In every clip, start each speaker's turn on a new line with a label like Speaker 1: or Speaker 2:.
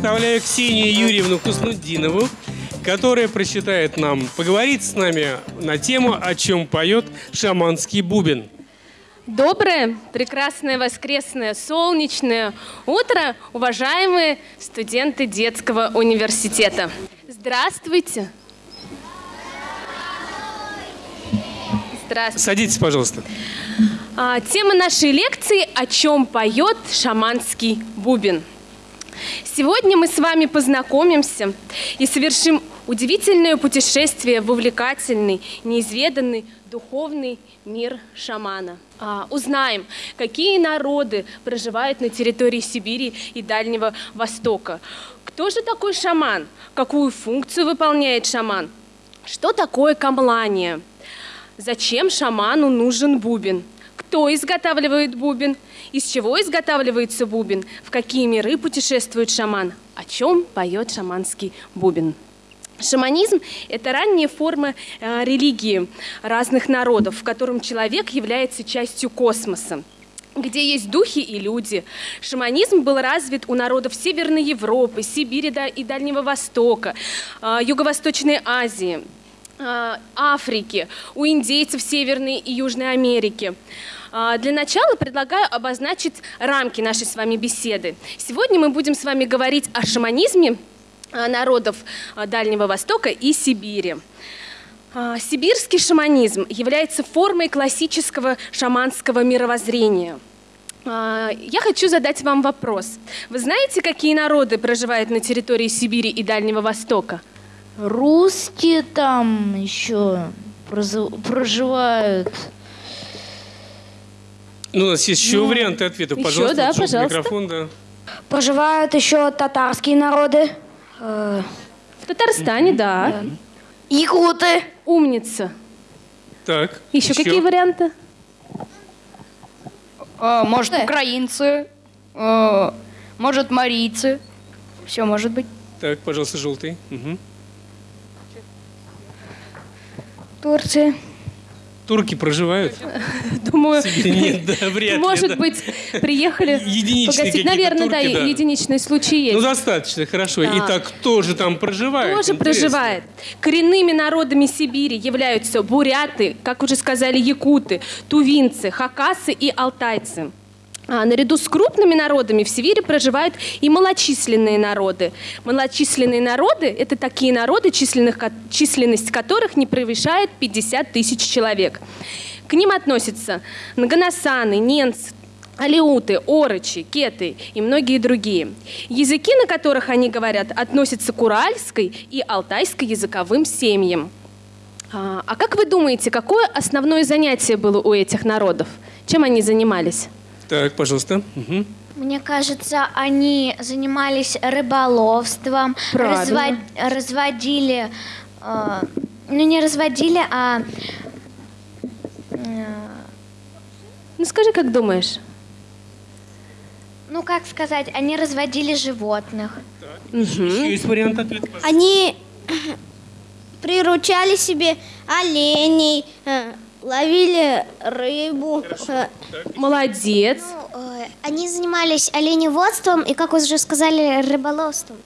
Speaker 1: Представляю Ксению Юрьевну Хуснуддинову, которая прочитает нам, поговорит с нами на тему, о чем поет шаманский бубен.
Speaker 2: Доброе, прекрасное воскресное солнечное утро, уважаемые студенты детского университета. Здравствуйте. Здравствуйте.
Speaker 1: Садитесь, пожалуйста.
Speaker 2: А, тема нашей лекции «О чем поет шаманский бубен». Сегодня мы с вами познакомимся и совершим удивительное путешествие в увлекательный, неизведанный духовный мир шамана. А, узнаем, какие народы проживают на территории Сибири и Дальнего Востока. Кто же такой шаман? Какую функцию выполняет шаман? Что такое камлание? Зачем шаману нужен бубен? Кто изготавливает бубен? Из чего изготавливается бубен? В какие миры путешествует шаман? О чем поет шаманский бубен? Шаманизм – это ранняя форма э, религии разных народов, в котором человек является частью космоса где есть духи и люди. Шаманизм был развит у народов Северной Европы, Сибири и Дальнего Востока, э, Юго-Восточной Азии, э, Африки, у индейцев Северной и Южной Америки. А, для начала предлагаю обозначить рамки нашей с вами беседы. Сегодня мы будем с вами говорить о шаманизме а, народов а, Дальнего Востока и Сибири. Сибирский шаманизм является формой классического шаманского мировоззрения. Я хочу задать вам вопрос. Вы знаете, какие народы проживают на территории Сибири и Дальнего Востока?
Speaker 3: Русские там еще проживают.
Speaker 1: Ну, у нас есть еще ну, варианты ответов.
Speaker 2: Еще,
Speaker 1: пожалуйста,
Speaker 2: да, пожалуйста.
Speaker 1: микрофон, да.
Speaker 4: Проживают еще татарские народы.
Speaker 2: Э, в Татарстане, да. да.
Speaker 4: Якуты.
Speaker 2: Умница.
Speaker 1: Так.
Speaker 2: Еще, еще. какие варианты?
Speaker 3: А, может, да. украинцы. А, может, марийцы. Все может быть.
Speaker 1: Так, пожалуйста, желтый. Угу.
Speaker 4: Турция
Speaker 1: турки проживают?
Speaker 2: Думаю,
Speaker 1: нет, да, вряд ли,
Speaker 2: может
Speaker 1: да.
Speaker 2: быть, приехали погасить. Наверное,
Speaker 1: турки,
Speaker 2: да,
Speaker 1: да,
Speaker 2: единичные случаи есть.
Speaker 1: Ну, достаточно, хорошо. Да. Итак, кто же там проживает?
Speaker 2: Тоже Интересно. проживает. Коренными народами Сибири являются буряты, как уже сказали, якуты, тувинцы, хакасы и алтайцы. А, наряду с крупными народами в Сибири проживают и малочисленные народы. Малочисленные народы – это такие народы, численных, численность которых не превышает 50 тысяч человек. К ним относятся нганасаны, ненцы, алиуты, орочи, кеты и многие другие. Языки, на которых они говорят, относятся к уральской и алтайской языковым семьям. А, а как вы думаете, какое основное занятие было у этих народов? Чем они занимались?
Speaker 1: Так, пожалуйста. Угу.
Speaker 4: Мне кажется, они занимались рыболовством, развод, разводили, э, ну не разводили, а...
Speaker 2: Э, ну скажи, как думаешь?
Speaker 4: Ну, как сказать, они разводили животных.
Speaker 1: Угу. Еще есть вариант ответа?
Speaker 4: Они приручали себе оленей, э, ловили рыбу. Хорошо.
Speaker 2: Молодец.
Speaker 4: Ну, э, они занимались оленеводством и, как вы уже сказали, рыболовством.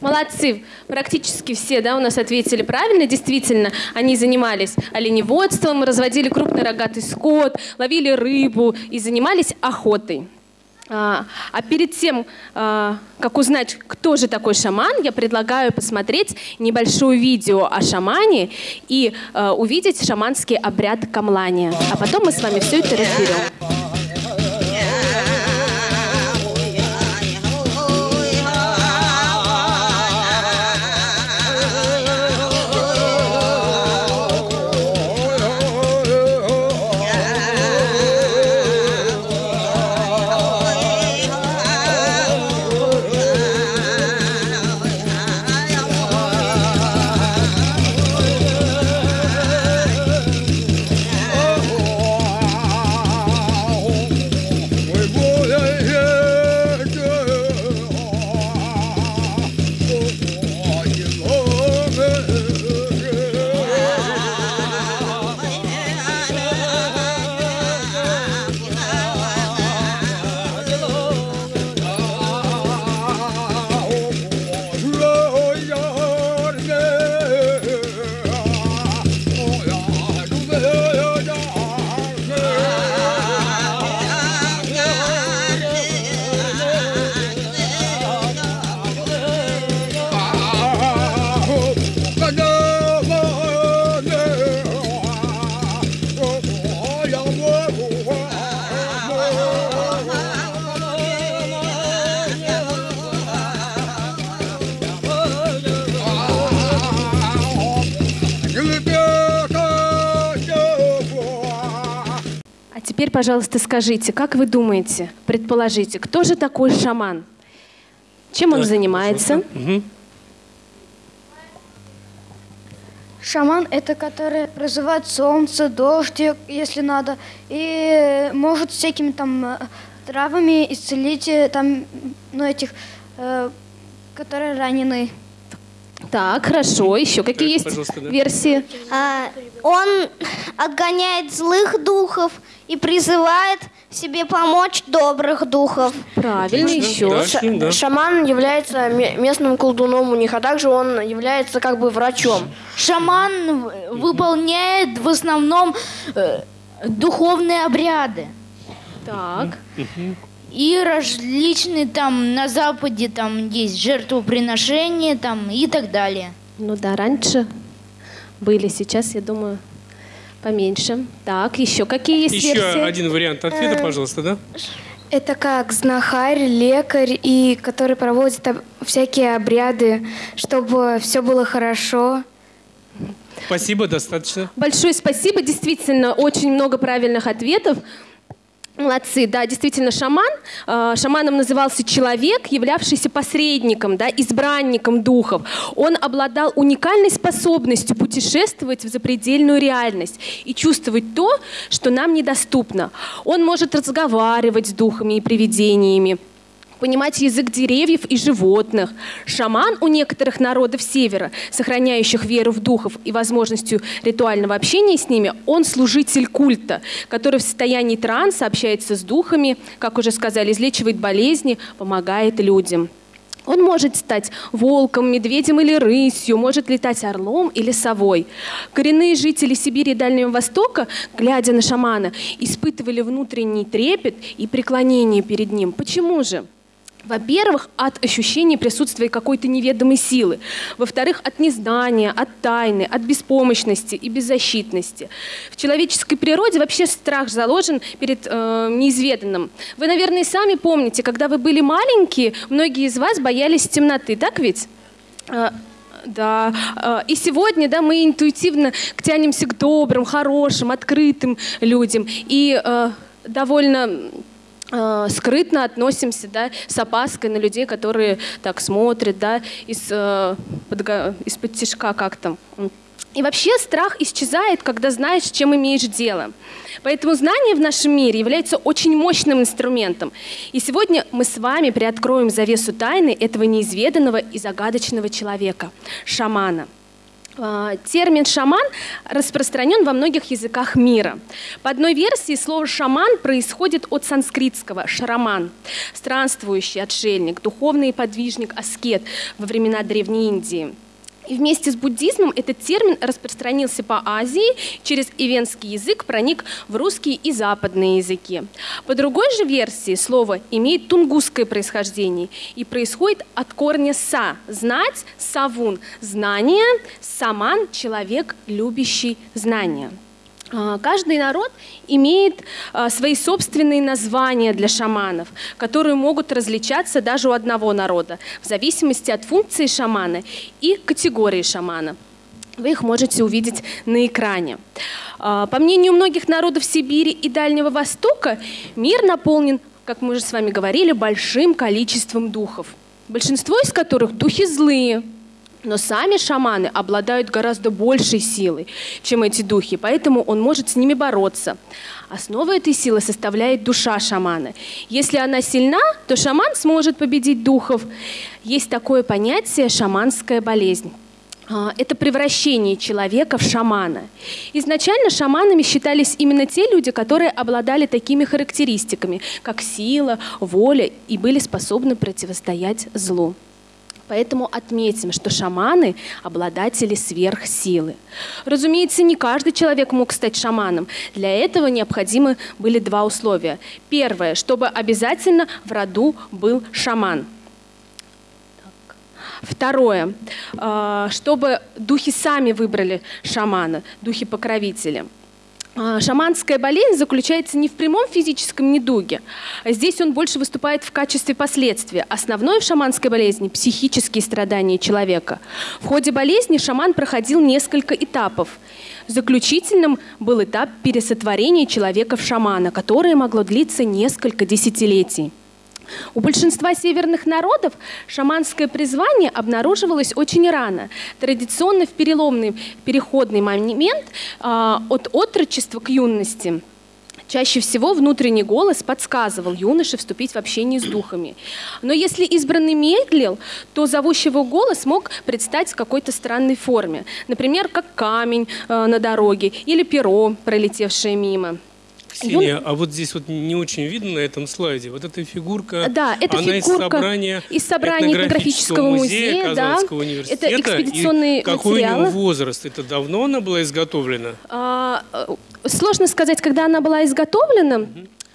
Speaker 2: Молодцы. Практически все да, у нас ответили правильно. Действительно, они занимались оленеводством, разводили крупный рогатый скот, ловили рыбу и занимались охотой. А, а перед тем, а, как узнать, кто же такой шаман, я предлагаю посмотреть небольшое видео о шамане и а, увидеть шаманский обряд камлания. А потом мы с вами все это разберем. Пожалуйста, скажите, как вы думаете, предположите, кто же такой шаман? Чем он занимается?
Speaker 3: Шаман – это который призывает солнце, дождь, если надо, и может всякими там э, травами исцелить э, там, ну, этих, э, которые ранены.
Speaker 2: Так, хорошо. Еще какие есть
Speaker 1: пожалуйста, да.
Speaker 2: версии?
Speaker 4: А, он отгоняет злых духов и призывает себе помочь добрых духов.
Speaker 2: Правильно,
Speaker 1: Отлично.
Speaker 2: еще.
Speaker 1: Да, ним, да.
Speaker 5: Шаман является ме- местным колдуном у них, а также он является как бы врачом.
Speaker 6: Шаман выполняет в основном э, духовные обряды.
Speaker 2: Так.
Speaker 6: И различные там на Западе там есть жертвоприношения там и так далее.
Speaker 2: Ну да, раньше были, сейчас, я думаю, поменьше. Так, еще какие есть
Speaker 1: Еще
Speaker 2: версии?
Speaker 1: один вариант ответа, пожалуйста, да?
Speaker 7: Это как знахарь, лекарь, и который проводит всякие обряды, чтобы все было хорошо.
Speaker 1: Спасибо, достаточно.
Speaker 2: Большое спасибо, действительно, очень много правильных ответов. Молодцы, да, действительно, шаман. э, Шаманом назывался человек, являвшийся посредником, да, избранником духов. Он обладал уникальной способностью путешествовать в запредельную реальность и чувствовать то, что нам недоступно. Он может разговаривать с духами и привидениями, понимать язык деревьев и животных. Шаман у некоторых народов севера, сохраняющих веру в духов и возможностью ритуального общения с ними, он служитель культа, который в состоянии транса общается с духами, как уже сказали, излечивает болезни, помогает людям. Он может стать волком, медведем или рысью, может летать орлом или совой. Коренные жители Сибири и Дальнего Востока, глядя на шамана, испытывали внутренний трепет и преклонение перед ним. Почему же? Во-первых, от ощущения присутствия какой-то неведомой силы. Во-вторых, от незнания, от тайны, от беспомощности и беззащитности. В человеческой природе вообще страх заложен перед э, неизведанным. Вы, наверное, сами помните, когда вы были маленькие, многие из вас боялись темноты, так ведь? Э, Да, э, и сегодня, да, мы интуитивно тянемся к добрым, хорошим, открытым людям и э, довольно скрытно относимся, да, с опаской на людей, которые так смотрят, да, из, э, из-под тишка как-то. И вообще страх исчезает, когда знаешь, с чем имеешь дело. Поэтому знание в нашем мире является очень мощным инструментом. И сегодня мы с вами приоткроем завесу тайны этого неизведанного и загадочного человека – шамана. А, Термин «шаман» распространен во многих языках мира. По одной версии слово «шаман» происходит от санскритского «шараман» – странствующий отшельник, духовный подвижник, аскет во времена Древней Индии. И вместе с буддизмом этот термин распространился по Азии, через ивенский язык проник в русские и западные языки. По другой же версии слово имеет тунгусское происхождение и происходит от корня «са» – «знать», «савун» – «знание», «саман» – «человек, любящий знания». А, Каждый народ имеет а, свои собственные названия для шаманов, которые могут различаться даже у одного народа, в зависимости от функции шамана и категории шамана. Вы их можете увидеть на экране. А, По мнению многих народов Сибири и Дальнего Востока, мир наполнен, как мы уже с вами говорили, большим количеством духов. Большинство из которых духи злые, но сами шаманы обладают гораздо большей силой, чем эти духи, поэтому он может с ними бороться. Основу этой силы составляет душа шамана. Если она сильна, то шаман сможет победить духов. Есть такое понятие «шаманская болезнь». А, Это превращение человека в шамана. Изначально шаманами считались именно те люди, которые обладали такими характеристиками, как сила, воля и были способны противостоять злу. Поэтому отметим, что шаманы – обладатели сверхсилы. Разумеется, не каждый человек мог стать шаманом. Для этого необходимы были два условия. Первое, чтобы обязательно в роду был шаман. Второе, э, чтобы духи сами выбрали шамана, духи-покровители. А, Шаманская болезнь заключается не в прямом физическом недуге. Здесь он больше выступает в качестве последствия. Основное в шаманской болезни – психические страдания человека. В ходе болезни шаман проходил несколько этапов. Заключительным был этап пересотворения человека в шамана, которое могло длиться несколько десятилетий. У большинства северных народов шаманское призвание обнаруживалось очень рано, традиционно в переломный переходный момент э, от отрочества к юности. Чаще всего внутренний голос подсказывал юноше вступить в общение с духами. Но если избранный медлил, то зовущий его голос мог предстать в какой-то странной форме. Например, как камень э, на дороге или перо, пролетевшее мимо.
Speaker 1: Ксения, а вот здесь вот не очень видно на этом слайде. Вот эта фигурка,
Speaker 2: да, это
Speaker 1: она
Speaker 2: фигурка
Speaker 1: из собрания,
Speaker 2: из собрания этнографического музея,
Speaker 1: музея
Speaker 2: да.
Speaker 1: Казанского университета.
Speaker 2: Это экспедиционные
Speaker 1: И какой
Speaker 2: материалы.
Speaker 1: у него возраст? Это давно она была изготовлена?
Speaker 2: А, э, сложно сказать, когда она была изготовлена.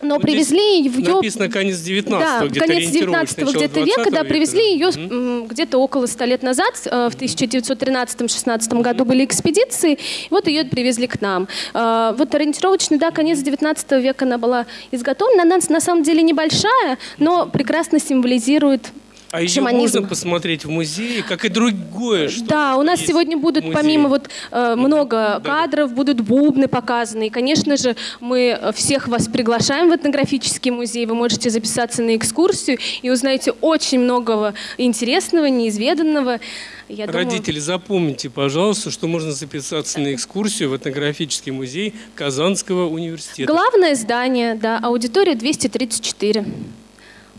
Speaker 2: Но
Speaker 1: Вот
Speaker 2: привезли ее...
Speaker 1: Написано конец 19
Speaker 2: Да,
Speaker 1: где-то
Speaker 2: конец
Speaker 1: ориентировочно,
Speaker 2: 19
Speaker 1: начало
Speaker 2: где-то века,
Speaker 1: 20
Speaker 2: да, привезли ее м, где-то около 100 лет назад, э, в 1913-16 году были экспедиции, вот ее привезли к нам. Э, Вот ориентировочно, да, конец 19 века она была изготовлена, она на самом деле небольшая, но прекрасно символизирует
Speaker 1: А ее
Speaker 2: шаманизм.
Speaker 1: можно посмотреть в музее, как и другое, что
Speaker 2: Да, у нас сегодня будут помимо вот э, много
Speaker 1: Да, да.
Speaker 2: кадров, будут бубны показаны. И, конечно же, мы э, всех вас приглашаем в этнографический музей. Вы можете записаться на экскурсию и узнаете очень многого интересного, неизведанного. Я думаю-
Speaker 1: Родители, запомните, пожалуйста, что можно записаться на экскурсию в этнографический музей Казанского университета.
Speaker 2: Главное здание, да, аудитория 234.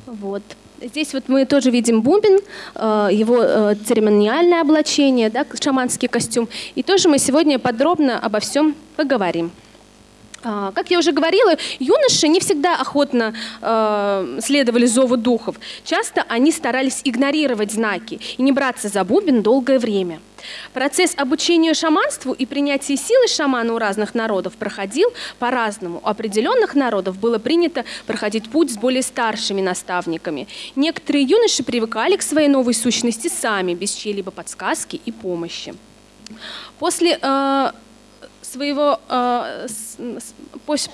Speaker 2: Вот. Здесь вот мы тоже видим бубен, э, его э, церемониальное облачение, да, шаманский костюм. И тоже мы сегодня подробно обо всем поговорим. А, Как я уже говорила, юноши не всегда охотно э, следовали зову духов. Часто они старались игнорировать знаки и не браться за бубен долгое время. Процесс обучения шаманству и принятия силы шамана у разных народов проходил по-разному. У определенных народов было принято проходить путь с более старшими наставниками. Некоторые юноши привыкали к своей новой сущности сами, без чьей-либо подсказки и помощи. После э, своего э,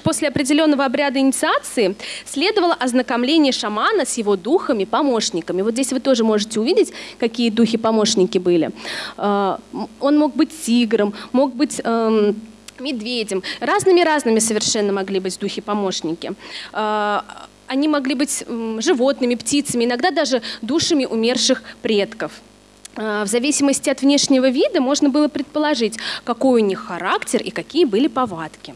Speaker 2: после определенного обряда инициации следовало ознакомление шамана с его духами, помощниками. Вот здесь вы тоже можете увидеть, какие духи-помощники были. Э, он мог быть тигром, мог быть эм, медведем. Разными-разными совершенно могли быть духи-помощники. Э, Они могли быть животными, птицами, иногда даже душами умерших предков. Э, В зависимости от внешнего вида можно было предположить, какой у них характер и какие были повадки.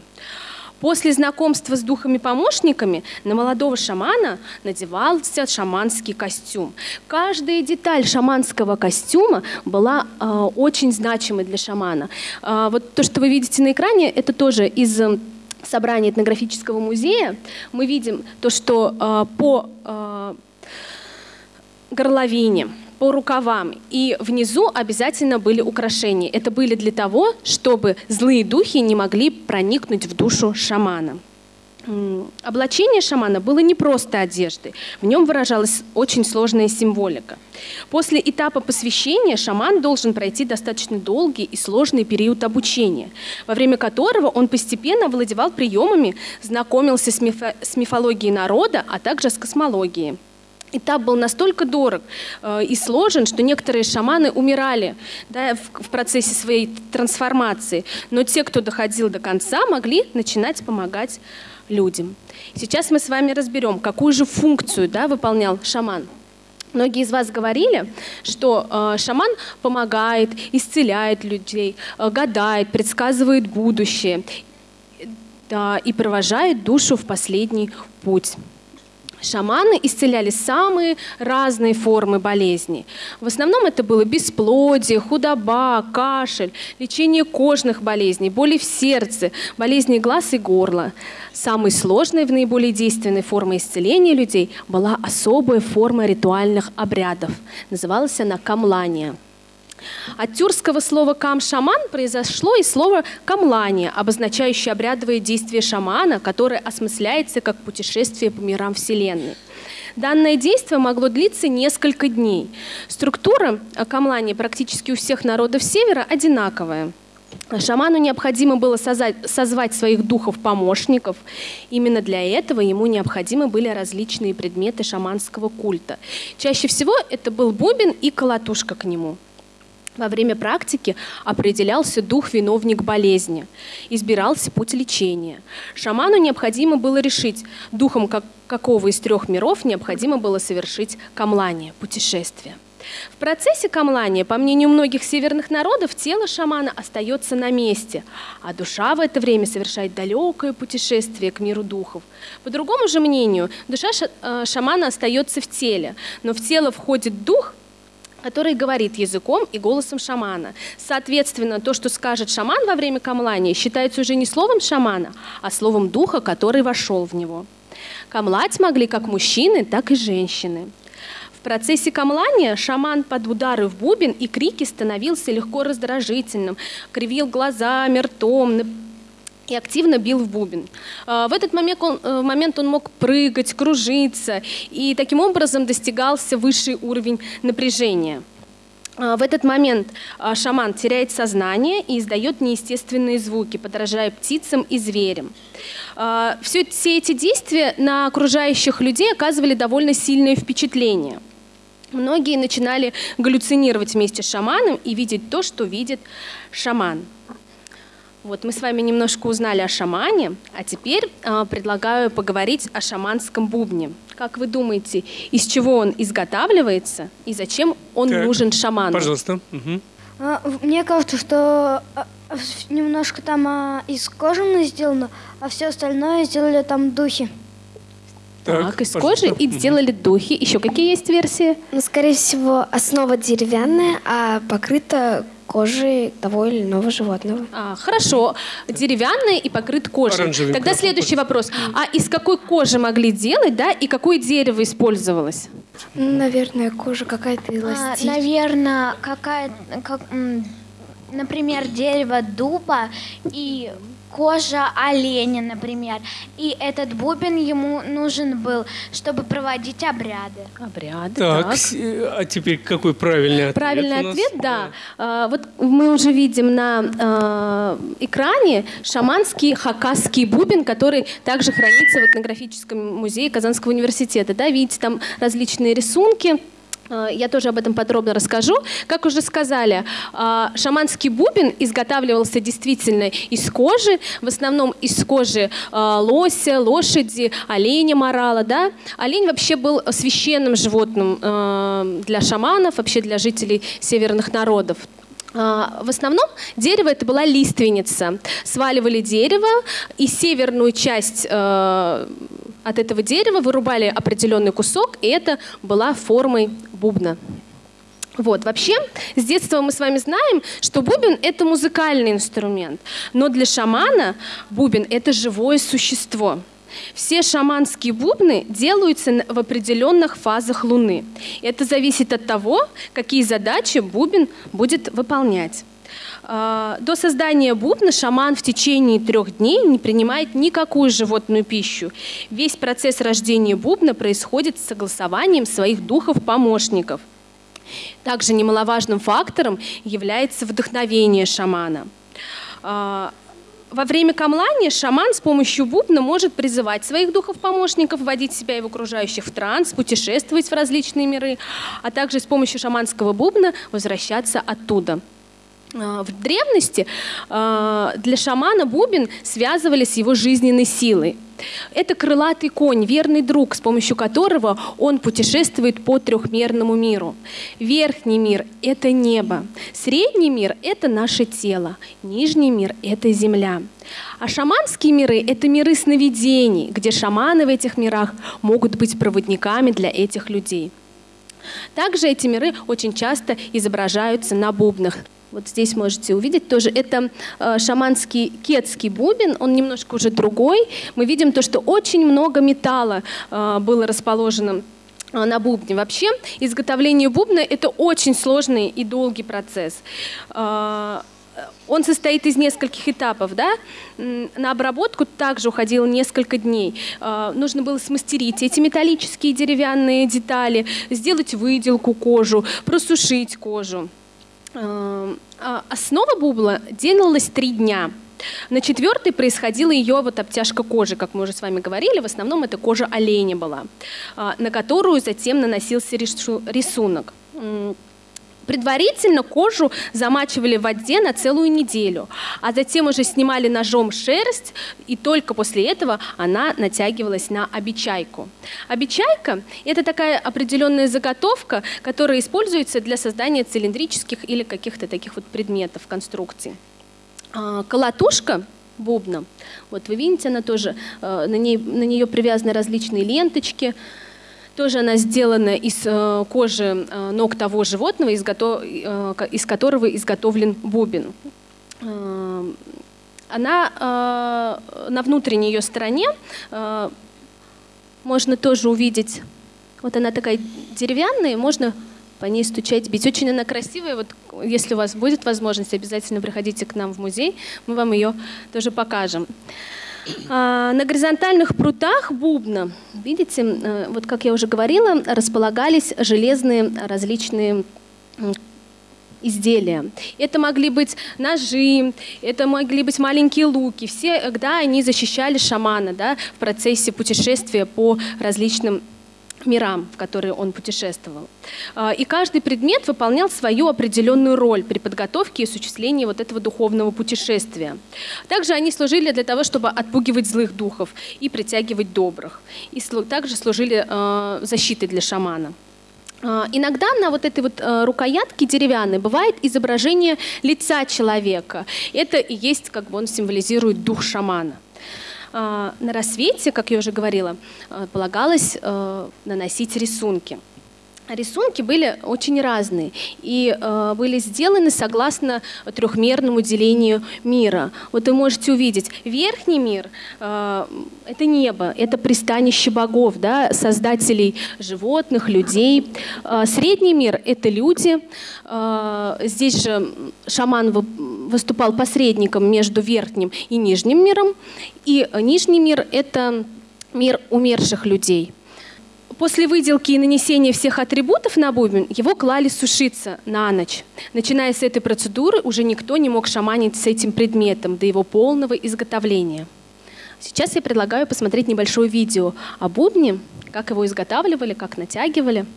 Speaker 2: После знакомства с духами-помощниками на молодого шамана надевался шаманский костюм. Каждая деталь шаманского костюма была э, очень значимой для шамана. Э, вот то, что вы видите на экране, это тоже из собрания этнографического музея. Мы видим то, что э, по э, горловине, по рукавам. И внизу обязательно были украшения. Это были для того, чтобы злые духи не могли проникнуть в душу шамана. Облачение шамана было не просто одеждой, в нем выражалась очень сложная символика. После этапа посвящения шаман должен пройти достаточно долгий и сложный период обучения, во время которого он постепенно овладевал приемами, знакомился с, мифо- с мифологией народа, а также с космологией. Этап был настолько дорог э, и сложен, что некоторые шаманы умирали да, в, процессе своей трансформации. Но те, кто доходил до конца, могли начинать помогать людям. Сейчас мы с вами разберем, какую же функцию да, выполнял шаман. Многие из вас говорили, что э, шаман помогает, исцеляет людей, э, гадает, предсказывает будущее да, и провожает душу в последний путь. Шаманы исцеляли самые разные формы болезней. В основном это было бесплодие, худоба, кашель, лечение кожных болезней, боли в сердце, болезни глаз и горла. Самой сложной в наиболее действенной формой исцеления людей была особая форма ритуальных обрядов. Называлась она камлания. От тюркского слова «кам-шаман» произошло и слово «камлание», обозначающее обрядовые действия шамана, которое осмысляется как путешествие по мирам Вселенной. Данное действие могло длиться несколько дней. Структура камлания практически у всех народов Севера одинаковая. Шаману необходимо было созвать своих духов-помощников. Именно для этого ему необходимы были различные предметы шаманского культа. Чаще всего это был бубен и колотушка к нему. Во время практики определялся дух-виновник болезни, избирался путь лечения. Шаману необходимо было решить, духом как, какого из трех миров необходимо было совершить камлание, путешествие. В процессе камлания, по мнению многих северных народов, тело шамана остается на месте, а душа в это время совершает далекое путешествие к миру духов. По другому же мнению, душа э, шамана остается в теле, но в тело входит дух – который говорит языком и голосом шамана. Соответственно, то, что скажет шаман во время камлания, считается уже не словом шамана, а словом духа, который вошел в него. Камлать могли как мужчины, так и женщины. В процессе камлания шаман под удары в бубен и крики становился легко раздражительным, кривил глазами, ртом, и активно бил в бубен. А, в этот момент он, э, момент он мог прыгать, кружиться, и таким образом достигался высший уровень напряжения. А, в этот момент а, шаман теряет сознание и издает неестественные звуки, подражая птицам и зверям. Все, все эти действия на окружающих людей оказывали довольно сильное впечатление. Многие начинали галлюцинировать вместе с шаманом и видеть то, что видит шаман. Вот мы с вами немножко узнали о шамане, а теперь э, предлагаю поговорить о шаманском бубне. Как вы думаете, из чего он изготавливается и зачем он так, нужен шаману?
Speaker 1: Пожалуйста. Угу.
Speaker 3: Мне кажется, что а, немножко там а, из кожи сделано, а все остальное сделали там духи.
Speaker 2: Так, так из пожалуйста. кожи и сделали духи. Еще какие есть версии?
Speaker 7: Ну, скорее всего, основа деревянная, а покрыта кожи того или иного животного.
Speaker 2: А, хорошо. Деревянный и покрыт кожей. Оранжевым Тогда следующий вопрос. А из какой кожи могли делать, да, и какое дерево использовалось?
Speaker 7: Наверное, кожа какая-то эластичная.
Speaker 4: А, наверное, какая-то, как, например, дерево дуба и кожа оленя, например. И этот бубен ему нужен был, чтобы проводить обряды.
Speaker 2: Обряды,
Speaker 1: так. так. А теперь какой правильный ответ
Speaker 2: Правильный ответ, да. А, вот мы уже видим на а, экране шаманский хакасский бубен, который также хранится в этнографическом музее Казанского университета. Да, видите, там различные рисунки. Э, я тоже об этом подробно расскажу. Как уже сказали, э, шаманский бубен изготавливался действительно из кожи, в основном из кожи э, лося, лошади, оленя, морала. Да? Олень вообще был священным животным для шаманов, вообще для жителей северных народов. В основном дерево это была лиственница. Сваливали дерево и северную часть от этого дерева вырубали определенный кусок, и это была формой бубна. Вот, вообще, с детства мы с вами знаем, что бубен – это музыкальный инструмент, но для шамана бубен – это живое существо. Все шаманские бубны делаются в определенных фазах Луны. Это зависит от того, какие задачи бубен будет выполнять. А, до создания бубна шаман в течение трех дней не принимает никакую животную пищу. Весь процесс рождения бубна происходит с согласованием своих духов-помощников. Также немаловажным фактором является вдохновение шамана. А, во время камлания шаман с помощью бубна может призывать своих духов-помощников, вводить себя и в окружающих в транс, путешествовать в различные миры, а также с помощью шаманского бубна возвращаться оттуда – в древности а, для шамана бубен связывали с его жизненной силой. Это крылатый конь, верный друг, с помощью которого он путешествует по трехмерному миру. Верхний мир – это небо, средний мир – это наше тело, нижний мир – это земля. А шаманские миры – это миры сновидений, где шаманы в этих мирах могут быть проводниками для этих людей. Также эти миры очень часто изображаются на бубнах. Вот здесь можете увидеть тоже. Это э, шаманский кетский бубен, он немножко уже другой. Мы видим то, что очень много металла э, было расположено э, на бубне. Вообще изготовление бубна – это очень сложный и долгий процесс. Он состоит из нескольких этапов. Да? На обработку также уходило несколько дней. Нужно было смастерить эти металлические деревянные детали, сделать выделку кожу, просушить кожу. Эм, а основа бубла делалась три дня. На четвертый происходила ее вот обтяжка кожи, как мы уже с вами говорили. В основном это кожа оленя была, а, на которую затем наносился рисунок. Предварительно кожу замачивали в воде на целую неделю, а затем уже снимали ножом шерсть, и только после этого она натягивалась на обечайку. Обечайка – это такая определенная заготовка, которая используется для создания цилиндрических или каких-то таких вот предметов, конструкций. А, колотушка бубна, вот вы видите, она тоже, э, на, ней, на нее привязаны различные ленточки, тоже она сделана из э, кожи э, ног того животного, из, э, которого изготовлен бубен. Э, она на внутренней ее стороне можно тоже увидеть, вот она такая деревянная, можно по ней стучать, бить. Очень она красивая. Вот если у вас будет возможность, обязательно приходите к нам в музей, мы вам ее тоже покажем. А, на горизонтальных прутах бубна, видите, э, вот как я уже говорила, располагались железные различные изделия. Это могли быть ножи, это могли быть маленькие луки. Всегда они защищали шамана да, в процессе путешествия по различным мирам, в которые он путешествовал. А, и каждый предмет выполнял свою определенную роль при подготовке и осуществлении вот этого духовного путешествия. Также они служили для того, чтобы отпугивать злых духов и притягивать добрых. И также служили а, защитой для шамана. А, иногда на вот этой вот рукоятке деревянной бывает изображение лица человека. Это и есть, как бы он символизирует дух шамана. А, на рассвете, как я уже говорила, а, полагалось а, наносить рисунки. Рисунки были очень разные и э, были сделаны согласно трехмерному делению мира. Вот вы можете увидеть, верхний мир э, – это небо, это пристанище богов, да, создателей животных, людей. Э, средний мир – это люди. Э, здесь же шаман выступал посредником между верхним и нижним миром. И нижний мир – это мир умерших людей – После выделки и нанесения всех атрибутов на бубен его клали сушиться на ночь. Начиная с этой процедуры уже никто не мог шаманить с этим предметом до его полного изготовления. Сейчас я предлагаю посмотреть небольшое видео о бубне, как его изготавливали, как натягивали –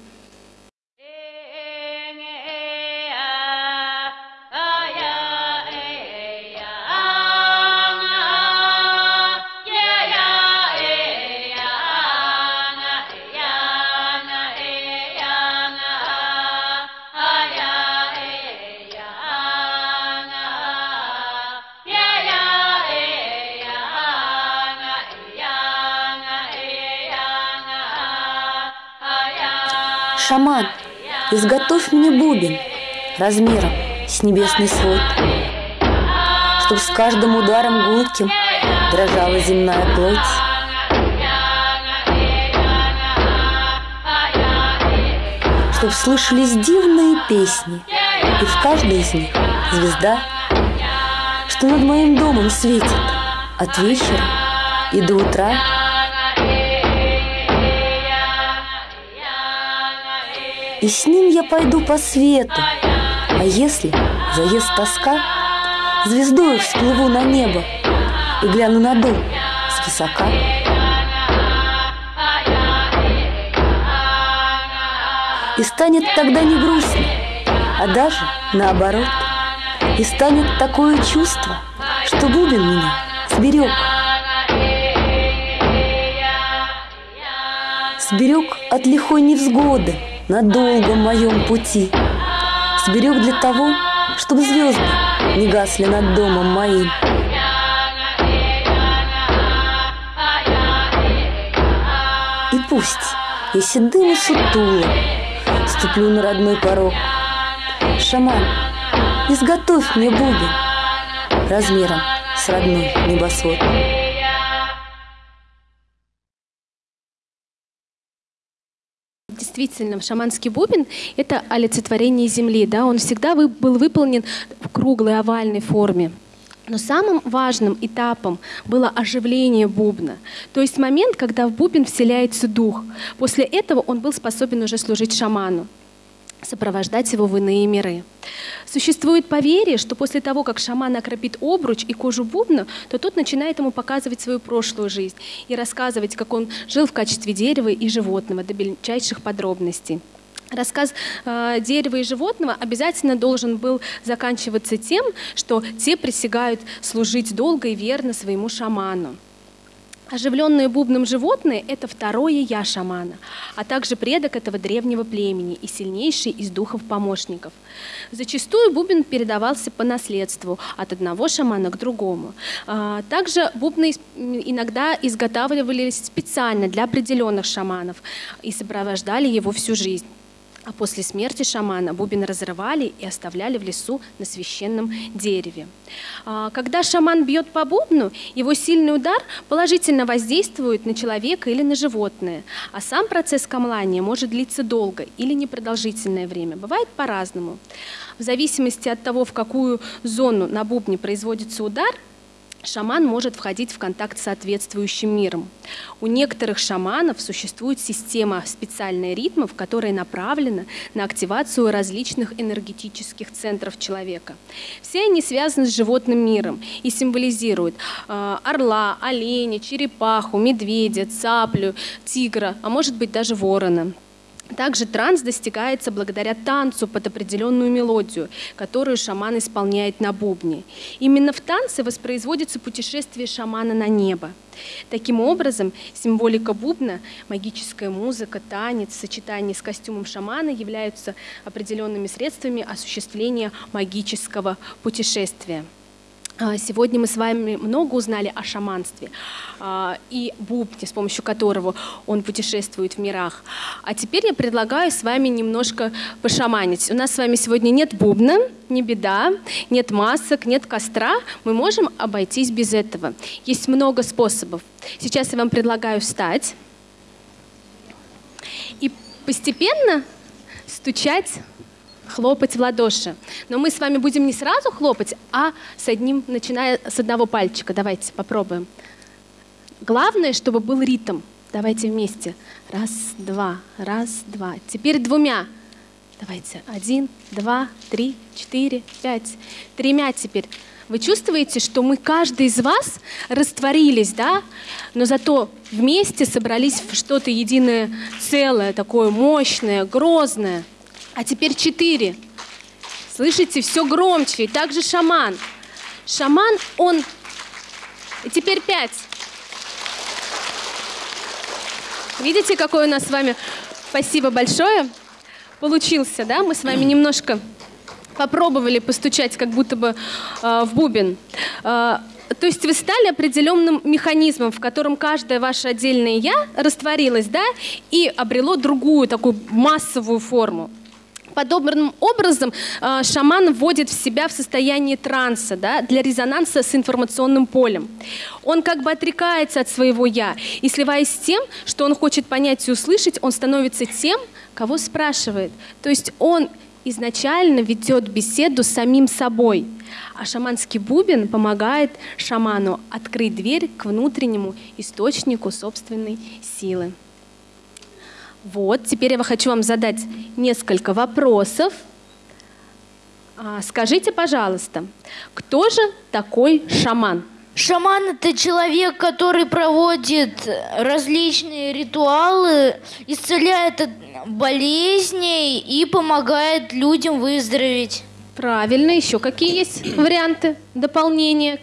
Speaker 8: Шаман, изготовь мне бубен размером с небесный свод, Чтоб с каждым ударом гулким дрожала земная плоть. Чтоб слышались дивные песни, и в каждой из них звезда, Что над моим домом светит от вечера и до утра — и с ним я пойду по свету. А если заест тоска, звездою всплыву на небо и гляну на дом высока. И станет тогда не грустно, а даже наоборот. И станет такое чувство, что бубен меня сберег. Сберег от лихой невзгоды, на долгом моем пути. Сберег для того, чтобы звезды не гасли над домом моим. И пусть я седым и сутулым ступлю на родной порог. Шаман, изготовь мне бубен размером с родной небосвод.
Speaker 2: Действительно, шаманский бубен — это олицетворение земли. Да? Он всегда был выполнен в круглой овальной форме. Но самым важным этапом было оживление бубна, то есть момент, когда в бубен вселяется дух. После этого он был способен уже служить шаману сопровождать его в иные миры. Существует поверье, что после того, как шаман окропит обруч и кожу бубна, то тот начинает ему показывать свою прошлую жизнь и рассказывать, как он жил в качестве дерева и животного до мельчайших подробностей. Рассказ э, дерева и животного обязательно должен был заканчиваться тем, что те присягают служить долго и верно своему шаману. Оживленные бубном животные – это второе «я» шамана, а также предок этого древнего племени и сильнейший из духов-помощников. Зачастую бубен передавался по наследству от одного шамана к другому. А, Также бубны иногда изготавливались специально для определенных шаманов и сопровождали его всю жизнь. А после смерти шамана бубен разрывали и оставляли в лесу на священном дереве. А, Когда шаман бьет по бубну, его сильный удар положительно воздействует на человека или на животное, а сам процесс камлания может длиться долго или непродолжительное время. Бывает по-разному. В зависимости от того, в какую зону на бубне производится удар, шаман может входить в контакт с соответствующим миром. У некоторых шаманов существует система специальных ритмов, которая направлена на активацию различных энергетических центров человека. Все они связаны с животным миром и символизируют э, орла, оленя, черепаху, медведя, цаплю, тигра, а может быть даже ворона. Также транс достигается благодаря танцу под определенную мелодию, которую шаман исполняет на бубне. Именно в танце воспроизводится путешествие шамана на небо. Таким образом, символика бубна, магическая музыка, танец, сочетание с костюмом шамана являются определенными средствами осуществления магического путешествия. А, Сегодня мы с вами много узнали о шаманстве а, и бубне, с помощью которого он путешествует в мирах. А теперь я предлагаю с вами немножко пошаманить. У нас с вами сегодня нет бубна, не беда, нет масок, нет костра. Мы можем обойтись без этого. Есть много способов. Сейчас я вам предлагаю встать и постепенно стучать хлопать в ладоши. Но мы с вами будем не сразу хлопать, а с одним, начиная с одного пальчика. Давайте попробуем. Главное, чтобы был ритм. Давайте вместе. Раз, два, раз, два. Теперь двумя. Давайте. Один, два, три, четыре, пять. Тремя теперь. Вы чувствуете, что мы, каждый из вас, растворились, да? Но зато вместе собрались в что-то единое целое, такое мощное, грозное. А теперь четыре. Слышите, все громче. И также шаман. Шаман, он... И теперь пять. Видите, какой у нас с вами... Спасибо большое. Получился, да? Мы с вами немножко попробовали постучать, как будто бы э, в бубен. Э, то есть вы стали определенным механизмом, в котором каждое ваше отдельное «я» растворилось, да, и обрело другую такую массовую форму. Подобным образом э, шаман вводит в себя в состояние транса да, для резонанса с информационным полем. Он как бы отрекается от своего «я», и сливаясь с тем, что он хочет понять и услышать, он становится тем, кого спрашивает. То есть он изначально ведет беседу с самим собой, а шаманский бубен помогает шаману открыть дверь к внутреннему источнику собственной силы. Вот, теперь я хочу вам задать несколько вопросов. А, Скажите, пожалуйста, кто же такой шаман?
Speaker 6: Шаман – это человек, который проводит различные ритуалы, исцеляет от болезней и помогает людям выздороветь.
Speaker 2: Правильно, еще какие есть варианты дополнения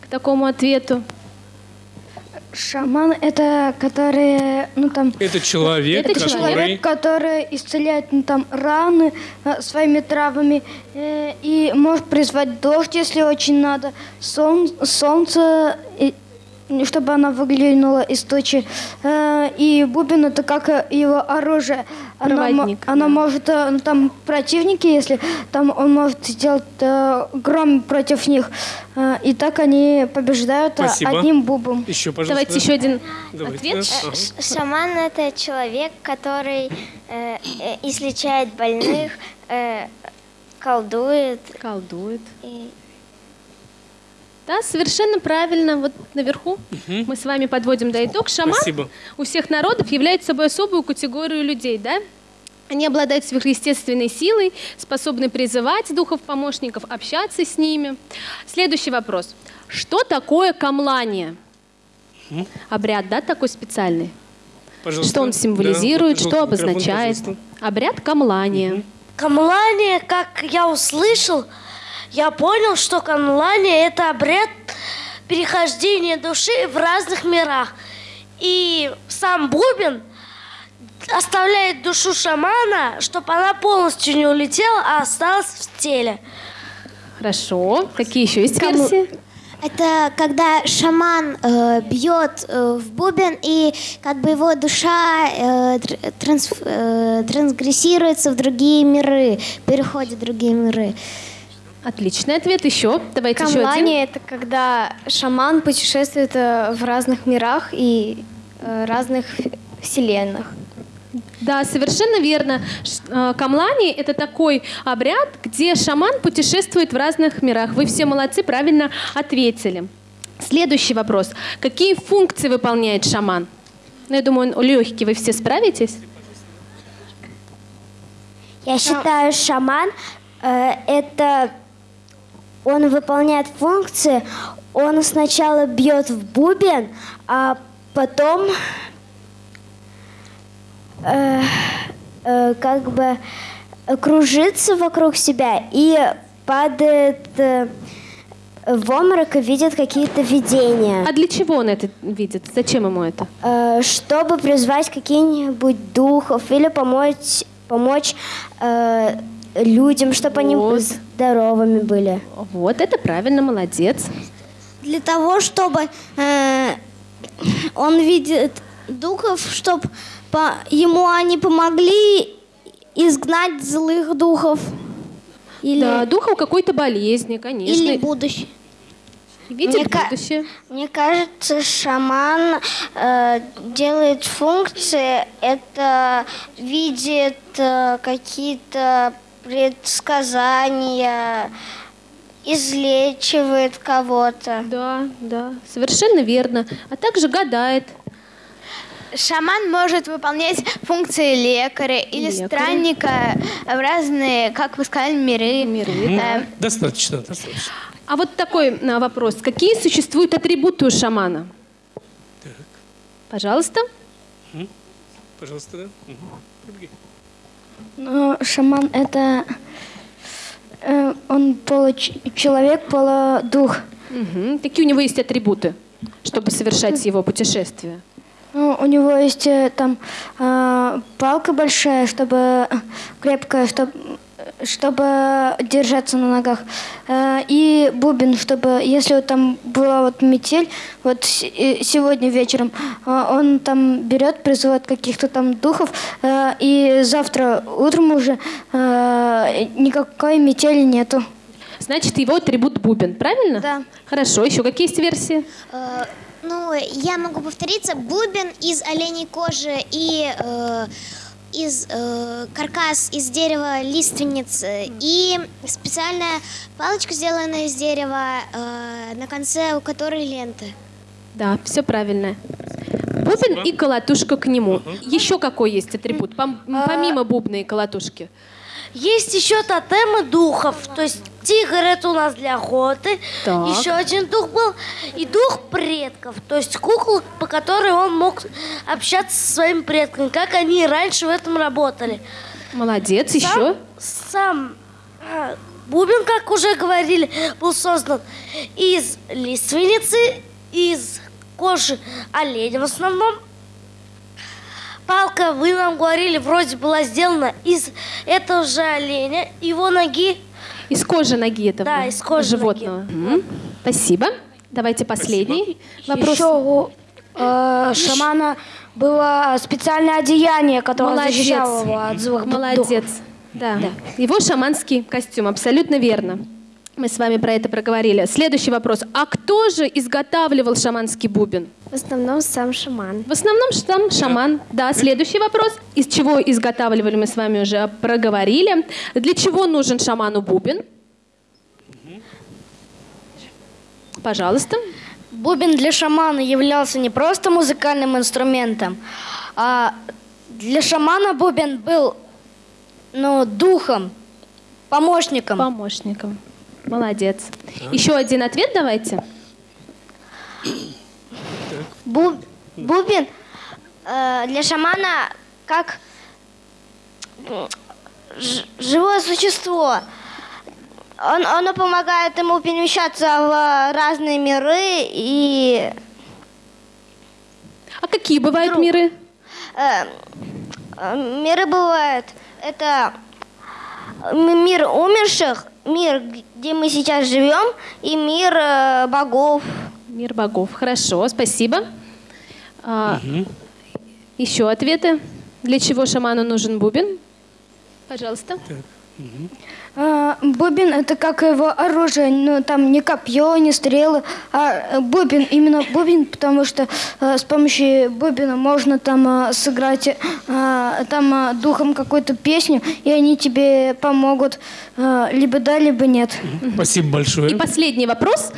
Speaker 2: к такому ответу?
Speaker 3: Шаман это который, ну там,
Speaker 1: Это человек,
Speaker 2: Это
Speaker 1: который...
Speaker 3: человек, который исцеляет ну, там раны э, своими травами э, и может призвать дождь, если очень надо, сон- солнце, и- чтобы она выглянула из тучи. Э, и бубен это как его оружие. Она,
Speaker 2: Проводник,
Speaker 3: она
Speaker 2: да.
Speaker 3: может, э, ну, там противники, если там он может сделать э, гром против них, и так они побеждают э,
Speaker 1: Спасибо.
Speaker 3: одним бубом.
Speaker 1: Еще, пожалуйста.
Speaker 2: Давайте еще один
Speaker 1: Давайте.
Speaker 2: ответ.
Speaker 1: Ага.
Speaker 9: Шаман это человек, который э, излечает больных, э, колдует
Speaker 2: Колдует.
Speaker 9: и
Speaker 2: Да, совершенно правильно. Вот наверху мы с вами подводим до итог. Шаман
Speaker 1: Спасибо.
Speaker 2: у всех народов является собой особую категорию людей, да? Они обладают сверхъестественной силой, способны призывать духов-помощников, общаться с ними. Следующий вопрос. Что такое камлание? Обряд, да, такой специальный?
Speaker 1: Пожалуйста.
Speaker 2: Что он
Speaker 1: Да,
Speaker 2: символизирует,
Speaker 1: вот
Speaker 2: что обозначает?
Speaker 1: пожалуйста.
Speaker 2: Обряд камлания.
Speaker 10: Камлание, как я услышал, я понял, что камлание – это обряд перехождения души в разных мирах. И сам бубен оставляет душу шамана, чтобы она полностью не улетела, а осталась в теле.
Speaker 2: Хорошо. Какие еще есть
Speaker 11: Камл-
Speaker 2: версии?
Speaker 11: Это когда шаман э, бьет э, в бубен, и как бы его душа э, тр- транс- э, трансгрессируется в другие миры, переходит в другие миры.
Speaker 2: Отличный ответ. Еще. Давайте еще один.
Speaker 7: Это когда шаман путешествует э, в разных мирах и э, разных вселенных.
Speaker 2: Да, совершенно верно. Э, Камлани – это такой обряд, где шаман путешествует в разных мирах. Вы все молодцы, правильно ответили. Следующий вопрос. Какие функции выполняет шаман? Ну, я думаю, он легкий, вы все справитесь?
Speaker 11: Я считаю, шаман э, это он выполняет функции. Он сначала бьет в бубен, а потом э, э, как бы кружится вокруг себя и падает э, в обморок и видит какие-то видения.
Speaker 2: А для чего он это видит? Зачем ему это?
Speaker 11: Э, чтобы призвать каких-нибудь духов или помочь, помочь э, людям, чтобы они здоровыми были.
Speaker 2: Вот, это правильно, молодец.
Speaker 12: Для того, чтобы э, он видит духов, чтобы ему они помогли изгнать злых духов. Или,
Speaker 2: Да, духом какой-то болезни, конечно.
Speaker 12: или будущее.
Speaker 2: Видит
Speaker 9: Мне ка-
Speaker 2: будущее.
Speaker 9: Мне кажется, шаман э, делает функции, это видит э, какие-то предсказания, излечивает кого-то.
Speaker 2: Да, да, совершенно верно. А также гадает.
Speaker 13: Шаман может выполнять функции лекаря или
Speaker 2: Лекаря.
Speaker 13: странника в разные, как вы сказали, миры.
Speaker 1: Мгм.
Speaker 13: Э,
Speaker 1: Достаточно, достаточно.
Speaker 2: А вот такой а, вопрос. Какие существуют атрибуты у шамана? Пожалуйста.
Speaker 1: М? Пожалуйста, да? Мгм.
Speaker 3: Ну, шаман это э, он получеловек, полудух.
Speaker 2: Мгм. Какие у него есть атрибуты, чтобы совершать его путешествие?
Speaker 3: Ну, у него есть э, там э, палка большая, чтобы крепкая, чтобы чтобы держаться на ногах, Э, и бубен, чтобы если вот там была вот метель, вот э, сегодня вечером, э, он там берет, призывает каких-то там духов, и завтра утром уже никакой метели нету.
Speaker 2: Значит, его атрибут бубен, правильно?
Speaker 3: Да.
Speaker 2: Хорошо. Еще какие есть версии?
Speaker 11: Ну, я могу повториться. Бубен из оленей кожи и э, из э, каркас из дерева лиственниц э, и специальная палочка, сделанная из дерева, э, на конце у которой ленты.
Speaker 2: Да, все правильно. Бубен и колотушка к нему. Еще какой есть атрибут, пом- помимо бубна и колотушки?
Speaker 10: Есть еще тотемы духов. То есть тигр это у нас для охоты.
Speaker 2: Так.
Speaker 10: Еще один дух был. И дух предков. То есть кукла, по которой он мог общаться со своими предками. Как они раньше в этом работали.
Speaker 2: Молодец.
Speaker 10: Сам-
Speaker 2: Еще?
Speaker 10: Сам а, бубен, как уже говорили, был создан из лиственницы, из кожи оленя в основном. Палка, вы нам говорили, вроде была сделана из этого же оленя, его ноги.
Speaker 2: Из кожи ноги этого
Speaker 10: Да, из кожи
Speaker 2: животного. Мгм. Спасибо. Давайте последний вопрос.
Speaker 3: Еще у э, шамана было специальное одеяние, которое
Speaker 2: Молодец.
Speaker 3: защищало его от злых
Speaker 2: Молодец.
Speaker 3: духов.
Speaker 2: Да. Его шаманский костюм, абсолютно верно. Мы с вами про это проговорили. Следующий вопрос. А кто же изготавливал шаманский бубен?
Speaker 7: В основном сам шаман.
Speaker 2: В основном сам шаман. Да, следующий вопрос. Из чего изготавливали, мы с вами уже проговорили. Для чего нужен шаману бубен? Пожалуйста.
Speaker 3: Бубен для шамана являлся не просто музыкальным инструментом, а для шамана бубен был ну, духом, помощником.
Speaker 2: Помощником. Молодец. Еще один ответ давайте.
Speaker 9: Бу- бубен э, для шамана как
Speaker 11: ж- живое существо. Он, оно помогает ему перемещаться в разные миры и
Speaker 2: А какие бывают миры?
Speaker 11: э, э, миры бывают. Это мир умерших, мир, где мы сейчас живем, и мир э, богов.
Speaker 2: Мир богов. Хорошо, спасибо. А, Еще ответы. Для чего шаману нужен бубен? Пожалуйста.
Speaker 3: А, бубен это как его оружие, ну там не копье, не стрелы, а э, бубен, именно бубен, потому что э, с помощью бубена можно там э, сыграть там духом какую-то песню, и они тебе помогут либо да, либо нет.
Speaker 1: Спасибо большое.
Speaker 2: И последний вопрос.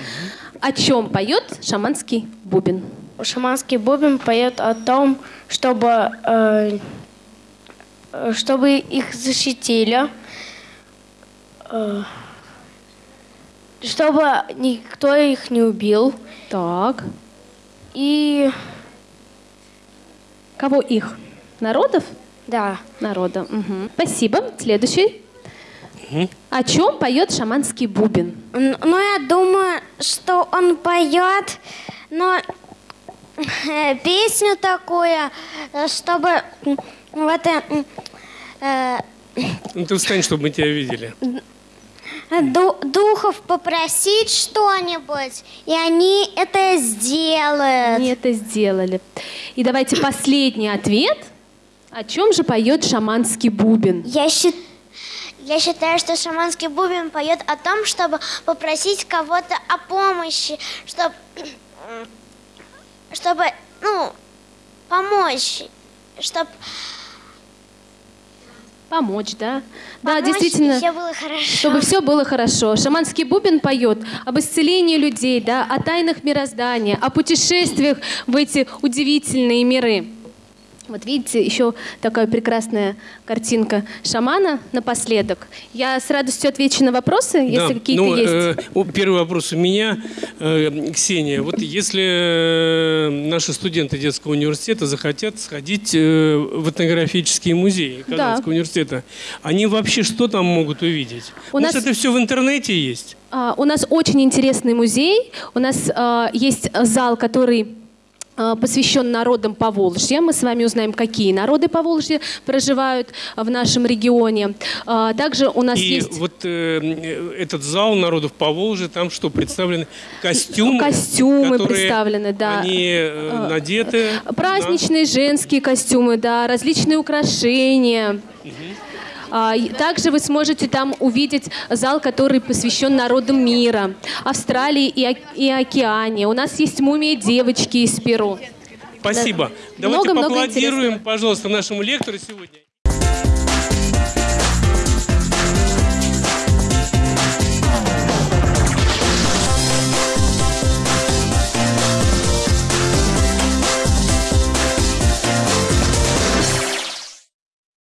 Speaker 2: О чем поет шаманский бубен?
Speaker 7: Шаманский бубен поет о том, чтобы, э, чтобы их защитили, чтобы никто их не убил.
Speaker 2: Так.
Speaker 7: И
Speaker 2: Кого их? Народов?
Speaker 7: да,
Speaker 2: Народа. Мгм. Спасибо. Следующий. О чем поет шаманский бубен?
Speaker 11: Ну, я думаю, что он поет, но э, песню такую, э, чтобы вот э, э,
Speaker 1: Ну, ты встань, чтобы мы тебя видели.
Speaker 11: Ду- духов попросить что-нибудь, и они это сделают.
Speaker 2: Они это сделали. И давайте последний ответ. О чем же поет шаманский бубен?
Speaker 14: Я, счит- я считаю, что шаманский бубен поет о том, чтобы попросить кого-то о помощи, чтобы, чтобы ну, помочь, чтобы
Speaker 2: Помочь, да? Да,
Speaker 14: помочь,
Speaker 2: действительно.
Speaker 14: все было хорошо.
Speaker 2: Чтобы все было хорошо. Шаманский бубен поет об исцелении людей, да, о тайнах мироздания, о путешествиях в эти удивительные миры. Вот видите, еще такая прекрасная картинка шамана напоследок. Я с радостью отвечу на вопросы, если
Speaker 1: Да,
Speaker 2: какие-то
Speaker 1: ну,
Speaker 2: есть.
Speaker 1: э, первый вопрос у меня, Э, Ксения. Вот если э, наши студенты детского университета захотят сходить э, в этнографический музей Казанского университета, они вообще что там могут увидеть?
Speaker 2: У
Speaker 1: Может,
Speaker 2: нас-
Speaker 1: это все в интернете есть?
Speaker 2: А, У нас очень интересный музей. У нас а, есть зал, который посвящен народам Поволжья. Мы с вами узнаем, какие народы Поволжья проживают в нашем регионе. А, Также у нас
Speaker 1: И
Speaker 2: есть
Speaker 1: вот э, э, этот зал народов Поволжья, там что, представлены костюмы?
Speaker 2: костюмы представлены, да.
Speaker 1: Они э, надеты.
Speaker 2: праздничные женские костюмы, да, различные украшения. А, Также вы сможете там увидеть зал, который посвящен народам мира, Австралии и, и Океане. У нас есть мумия девочки из Перу.
Speaker 1: Спасибо.
Speaker 2: Да.
Speaker 1: Давайте
Speaker 2: Много-много
Speaker 1: поаплодируем, пожалуйста, нашему лектору сегодня.